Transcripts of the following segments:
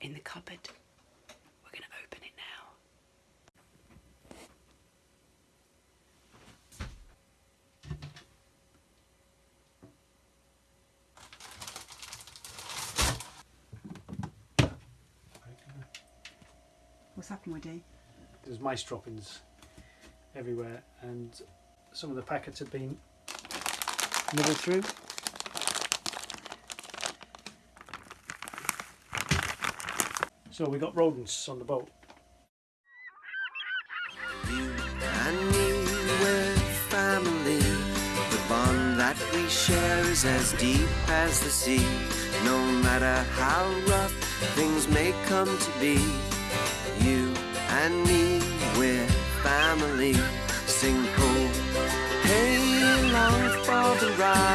in the cupboard. We're going to open it now. What's happened, Woody? There's mice droppings everywhere and some of the packets have been nibbled through. So we got rodents on the boat. You and me, we're family. The bond that we share is as deep as the sea. No matter how rough things may come to be, you and me, we're family. Sing hey, long for the ride.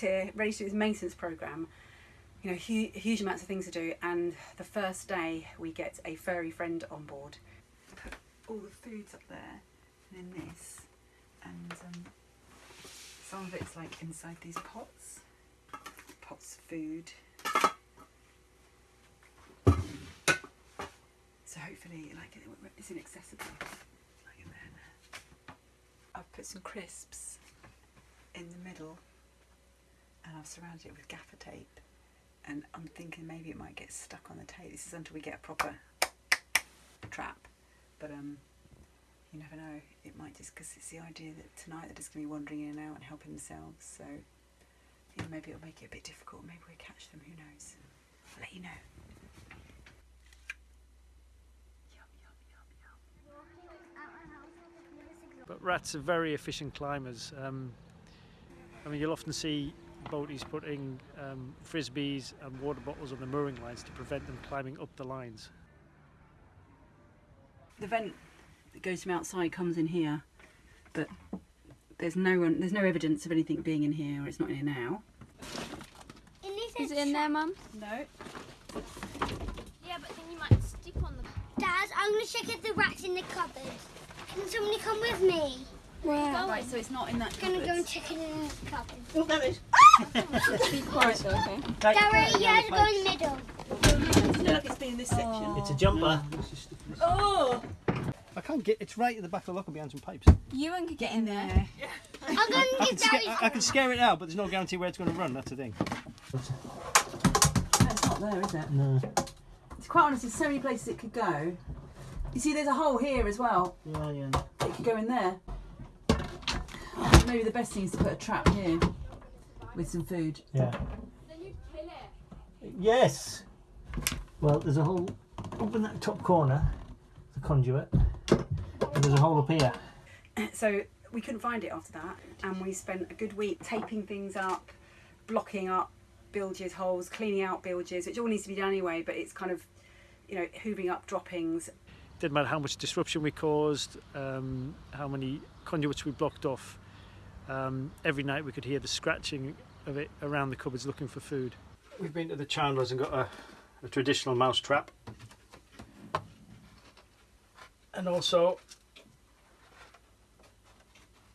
Here ready to do this maintenance program. You know, hu- huge amounts of things to do, and the first day we get a furry friend on board. Put all the foods up there, and then this, and um, some of it's like inside these pots. Pots of food. So hopefully, like it's inaccessible. Like. I've put some crisps in the middle and I've surrounded it with gaffer tape and I'm thinking maybe it might get stuck on the tape. This is until we get a proper trap but um you never know. It might just because it's the idea that tonight they're just going to be wandering in and out and helping themselves so you know, maybe it'll make it a bit difficult. Maybe we'll catch them who knows? I'll let you know. Yum yum yum yum But rats are very efficient climbers. Um, I mean, you'll often see boaties putting um, frisbees and water bottles on the mooring lines to prevent them climbing up the lines. the vent that goes from outside comes in here, but there's no one, there's no evidence of anything being in here, or it's not in here now. Is it in there, Mum? No. Yeah, but then you might step on the. Dad, I'm going to check if the rat's in the cupboard. Can somebody come with me? Where? Right, so it's not in that I'm going to go and check it in the cupboard. Oh, there it is. Ah! Be quiet, though, okay? Gary, you had to go in the middle. Look like it's been in this section. It's a jumper. Oh! I can't get. It's right at the back of the locker behind some pipes. Ewan could get in there. There. I'm going to I give can, sca- I- I can scare it out, but there's no guarantee where it's going to run. That's the thing. It's not there, is it? No. It's quite honest. There's so many places it could go. You see, there's a hole here as well. Yeah, yeah. It could go in there. I think maybe the best thing is to put a trap here with some food. Yeah. Yes. Well, there's a hole up in that top corner, the conduit, and there's a hole up here. So we couldn't find it after that, and we spent a good week taping things up, blocking up bilges holes, cleaning out bilges, which all needs to be done anyway. But it's kind of, you know, hoovering up droppings. Didn't matter how much disruption we caused, um, how many conduits we blocked off. Um, every night we could hear the scratching of it around the cupboards looking for food. We've been to the Chandlers and got a, a traditional mouse trap. And also,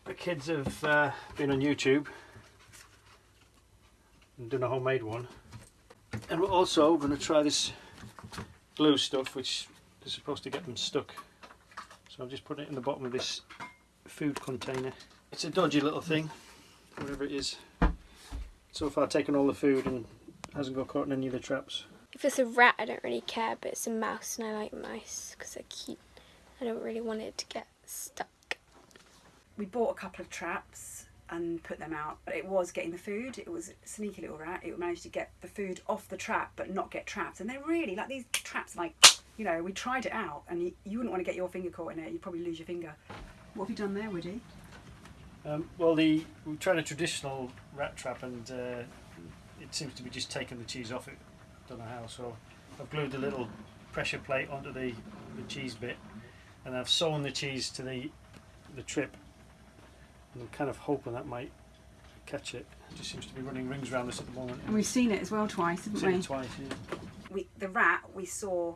the kids have uh, been on YouTube and done a homemade one. And we're also going to try this glue stuff, which is supposed to get them stuck. So I've just put it in the bottom of this food container. It's a dodgy little thing, whatever it is. So far taken all the food and hasn't got caught in any of the traps. If it's a rat, I don't really care, but it's a mouse, and I like mice because they're cute. I don't really want it to get stuck. We bought a couple of traps and put them out, but it was getting the food. It was a sneaky little rat. It managed to get the food off the trap, but not get trapped. And they're really like these traps. Like you know, we tried it out, and you, you wouldn't want to get your finger caught in it. You'd probably lose your finger. What have you done there, Woody? Um, well, the we tried a traditional rat trap and uh, it seems to be just taking the cheese off it. Don't know how. So I've glued a little pressure plate onto the, the cheese bit, and I've sewn the cheese to the the trip. And I'm kind of hoping that might catch it. It just seems to be running rings around us at the moment. And we've seen it as well twice, haven't seen we? it twice. Yeah. we the rat we saw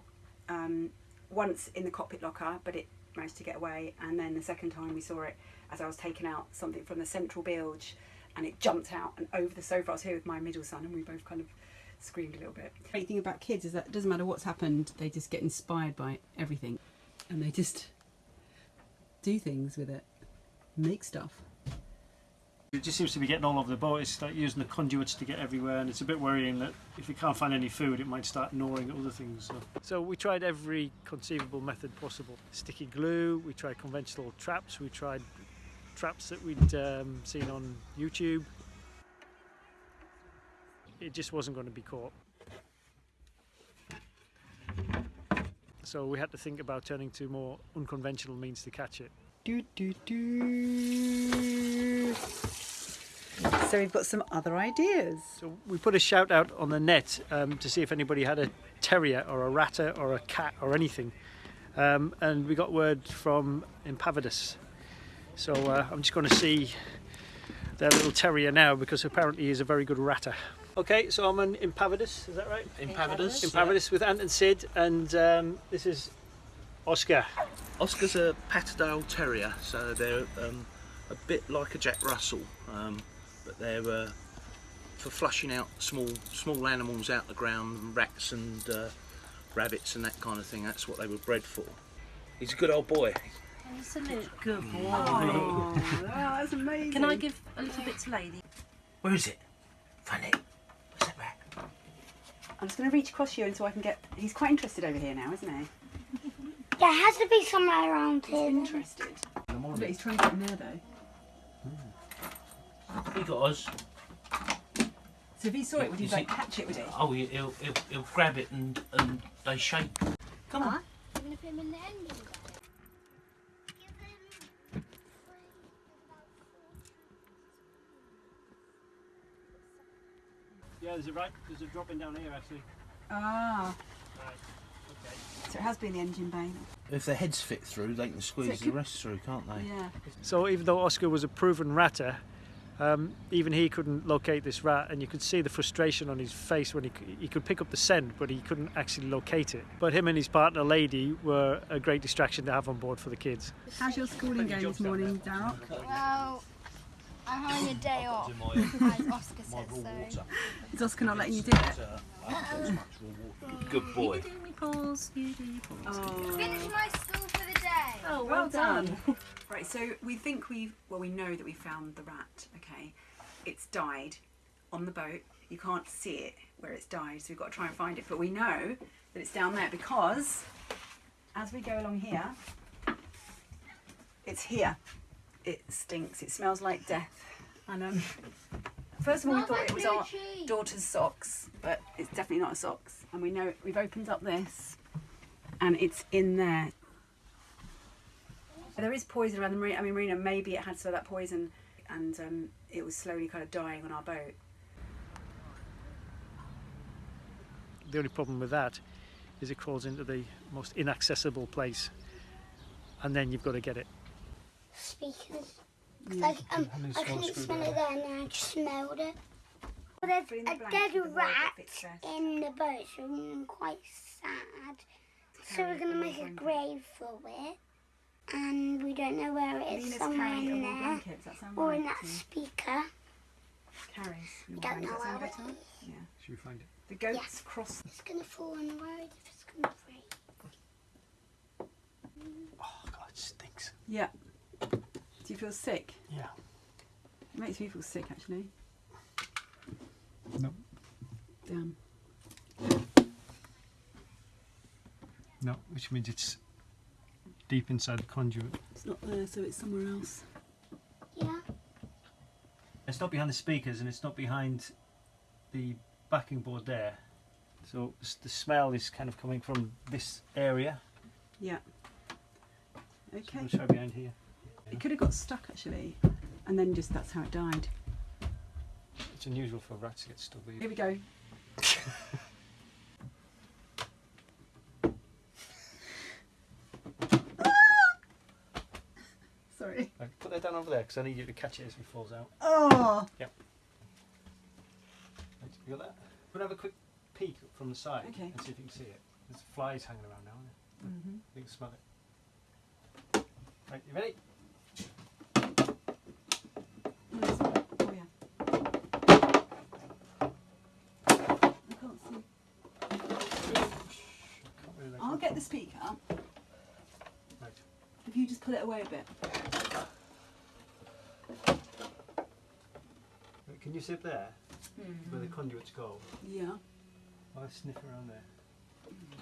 um, once in the cockpit locker, but it managed to get away. And then the second time we saw it as I was taking out something from the central bilge, and it jumped out and over the sofa. I was here with my middle son, and we both kind of screamed a little bit. The great thing about kids is that it doesn't matter what's happened; they just get inspired by everything, and they just do things with it, make stuff. It just seems to be getting all over the boat. It's like using the conduits to get everywhere, and it's a bit worrying that if we can't find any food, it might start gnawing at other things. So, so we tried every conceivable method possible. Sticky glue. We tried conventional traps. We tried traps that we'd um, seen on YouTube. It just wasn't going to be caught. So we had to think about turning to more unconventional means to catch it. Do, do, do. So we've got some other ideas. So we put a shout out on the net um, to see if anybody had a terrier or a ratter or a cat or anything, um, and we got word from Impavidus. So uh, I'm just going to see their little terrier now because apparently he's a very good ratter. Okay, so I'm an Impavidus, is that right? Impavidus. Impavidus with Ant and Sid, and um, this is Oscar. Oscar's a Patterdale Terrier, so they're um, a bit like a Jack Russell, um, but they're uh, for flushing out small small animals out of the ground, rats and uh, rabbits and that kind of thing. That's what they were bred for. He's a good old boy. Absolute good boy. Oh, that's amazing. Can I give a little bit to Lady? Where is it? Find it. Where's that rat? I'm just going to reach across you and so I can get. He's quite interested over here now, isn't he? There has to be somewhere around He's here. interested. But he's trying to get in there though. He got us. So if he saw it, would he You like catch it? Would he? Oh, he- he'll, he'll, he'll grab it and, and they shake. Come on. You're going to put him in the engine bay. Yeah, there's a right. There's a dropping down here actually. Ah, Right. Okay. so it has been the engine bay. If their heads fit through, they can squeeze it the rest through, can't they? Yeah. So even though Oscar was a proven ratter, um, even he couldn't locate this rat, and you could see the frustration on his face when he he could pick up the scent, but he couldn't actually locate it. But him and his partner, Lady, were a great distraction to have on board for the kids. How's your schooling going this morning, Darrell? Well, I'm having a day off, as Oscar said so. Is Oscar not letting you do it? Good boy. Do me pause, you do your pause. Oh. Finish my school for the day. Oh, Well done. right, so we think we've, well, we know that we found the rat, okay? It's died on the boat. You can't see it where it's died, so we've got to try and find it. But we know that it's down there because as we go along here, it's here. It stinks. It smells like death. And um, first of all, we thought like it was our cheese. daughter's socks, but it's definitely not a socks. And we know we've opened up this, and it's in there. There is poison around the marina. I mean, marina. Maybe it had some of that poison, and um, it was slowly kind of dying on our boat. The only problem with that is it crawls into the most inaccessible place, and then you've got to get it. Speakers. 'Cause I, um, I couldn't smell it there and then I just smelled it. Well, there's the a dead the rat in the boat, so I'm quite sad. So we're going to make a grave for it. And we don't know where it is, Lena's somewhere in there. blanket. Does that sound Or in that speaker. Carries. We don't know Does that sound where it better? is. Yeah. Should we find it? The goats Yes. cross. It's going to fall on the road if it's going to break. Oh God, it stinks. Yeah. Do you feel sick? Yeah. It makes me feel sick, actually. No. Damn. No, which means it's deep inside the conduit. It's not there, so it's somewhere else. Yeah. It's not behind the speakers and it's not behind the backing board there. So the smell is kind of coming from this area. Yeah. So Okay. we'll try behind here. It could have got stuck, actually. And then just that's how it died. It's unusual for rats to get stuck Here we go. Sorry. Like, put that down over there because I need you to catch it as it falls out. Oh, Right, you got that? We'll have a quick peek from the side Okay. and see if you can see it. There's flies hanging around now, aren't there? Mhm. You can smell it. Right, you ready? oh yeah. I can't see. Can't really I'll get the speaker Right. if you just pull it away a bit. Can you sit there hmm. where the conduits go? Yeah. I'll sniff around there. Hmm.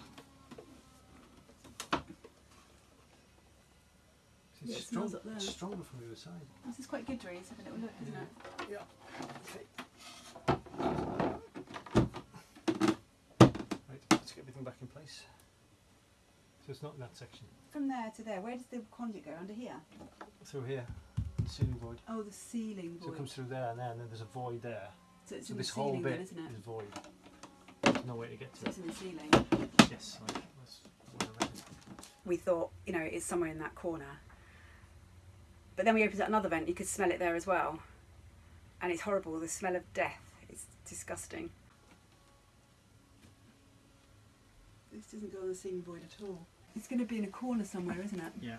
Yeah, It's it strong, there. it's stronger from the other side. This is quite good, Doreen. Let's have a little look, isn't it? Yeah. Right, let's get everything back in place. So it's not in that section. From there to there, where does the conduit go? Under here? Through here, the ceiling void. Oh, the ceiling void. So it comes through there and there, and then there's a void there. So it's So in this the whole bit then, isn't it? is void. There's no way to get So to it's in the ceiling. Yes, right. That's what I reckon. We thought, you know, it's somewhere in that corner. But then we opened up another vent, you could smell it there as well. And it's horrible, the smell of death. It's disgusting. This doesn't go on the ceiling void at all. It's going to be in a corner somewhere, isn't it? Yeah.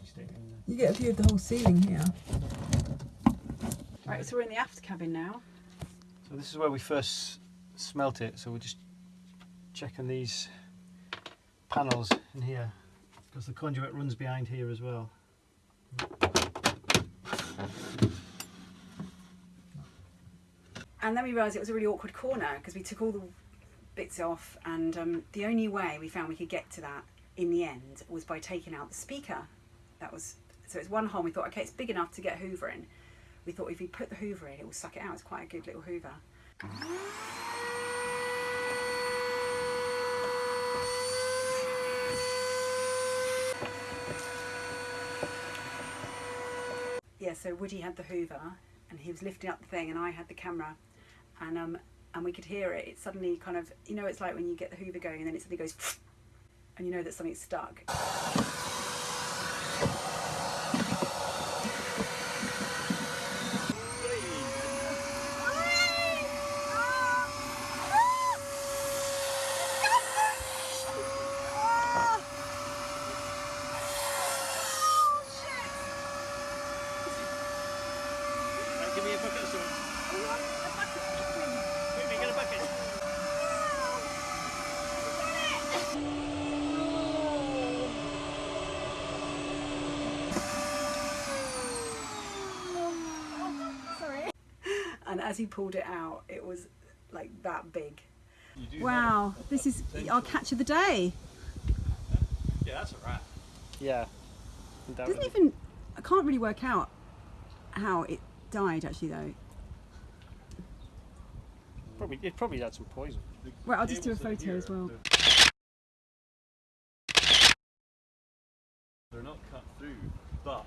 Just take it in there. You get a view of the whole ceiling here. Right, so we're in the aft cabin now. So this is where we first smelt it. So we're just checking these panels in here because the conduit runs behind here as well. And then we realised it was a really awkward corner because we took all the bits off, and um, the only way we found we could get to that in the end was by taking out the speaker. That was so it's one hole. We thought, okay, it's big enough to get Hoover in. We thought if we put the Hoover in, it will suck it out. It's quite a good little Hoover. Yeah, so Woody had the Hoover, and he was lifting up the thing, and I had the camera, and um, and we could hear it. It suddenly kind of, you know, it's like when you get the Hoover going, and then it suddenly goes, and you know that something's stuck. give me a bucket of something. Quickly, get a bucket. And as he pulled it out, it was like that big. Wow, this is our catch of the day. Yeah, that's a rat. Yeah. Doesn't even, I can't really work out how it died actually though. Probably, it probably had some poison. Right, I'll just do a photo as well. They're not cut through, but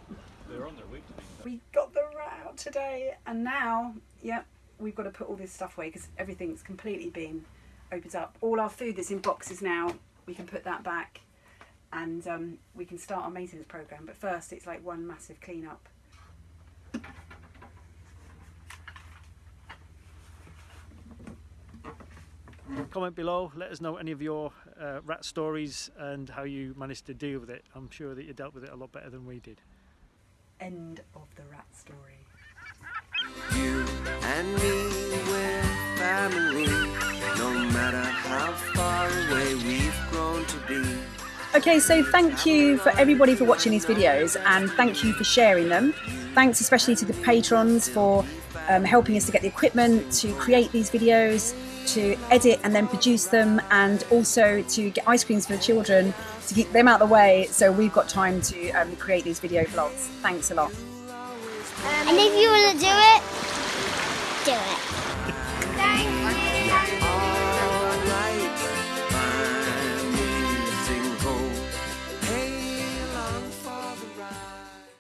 they're on their way to being cut. We got the rat out today, and now, yep, we've got to put all this stuff away because everything's completely been opened up. All our food that's in boxes now, we can put that back, and um, we can start our maintenance program. But first, it's like one massive clean up. Comment below, let us know any of your uh, rat stories and how you managed to deal with it. I'm sure that you dealt with it a lot better than we did. End of the rat story. You and me, we're family. No matter how far away we've grown to be. Okay, so thank you for everybody for watching these videos and thank you for sharing them. Thanks especially to the patrons for um, helping us to get the equipment to create these videos, to edit and then produce them, and also to get ice creams for the children to keep them out of the way so we've got time to um, create these video vlogs. Thanks a lot. And if you want to do it, do it.